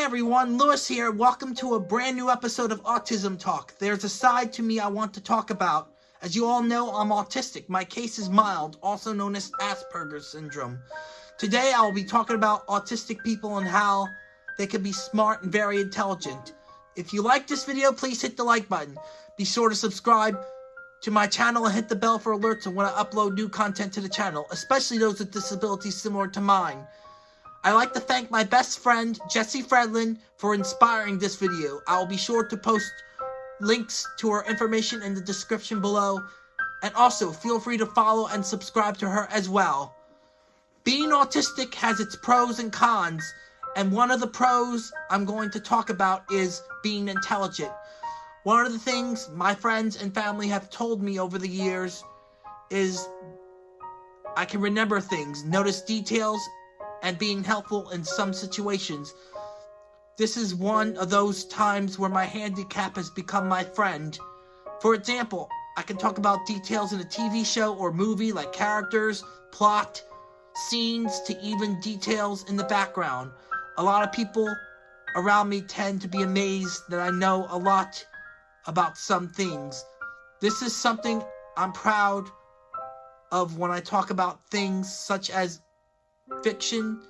Everyone, Lewis here. Welcome to a brand new episode of Autism Talk. There's a side to me I want to talk about. As you all know, I'm autistic. My case is mild, also known as Asperger's syndrome. Today I will be talking about autistic people and how they can be smart and very intelligent. If you like this video, please hit the like button. Be sure to subscribe to my channel and hit the bell for alerts when I upload new content to the channel, especially those with disabilities similar to mine. I'd like to thank my best friend, Jesse Fredlin, for inspiring this video. I will be sure to post links to her information in the description below, and also feel free to follow and subscribe to her as well. Being autistic has its pros and cons, and one of the pros I'm going to talk about is being intelligent. One of the things my friends and family have told me over the years is I can remember things, notice details, and being helpful in some situations. This is one of those times where my handicap has become my friend. For example, I can talk about details in a TV show or movie like characters, plot, scenes, to even details in the background. A lot of people around me tend to be amazed that I know a lot about some things. This is something I'm proud of when I talk about things such as fiction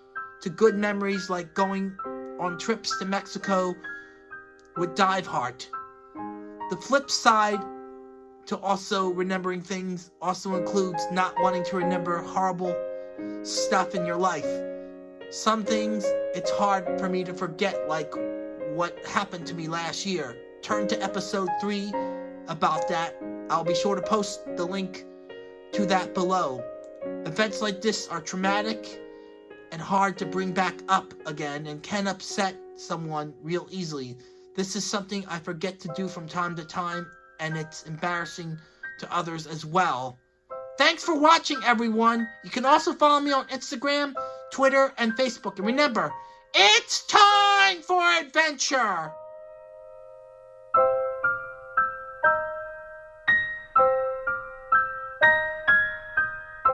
to good memories like going on trips to Mexico with Dive Diveheart. The flip side to also remembering things also includes not wanting to remember horrible stuff in your life. Some things it's hard for me to forget like what happened to me last year. Turn to episode 3 about that. I'll be sure to post the link to that below. Events like this are traumatic and hard to bring back up again and can upset someone real easily. This is something I forget to do from time to time and it's embarrassing to others as well. Thanks for watching everyone. You can also follow me on Instagram, Twitter, and Facebook. And remember, it's time for adventure!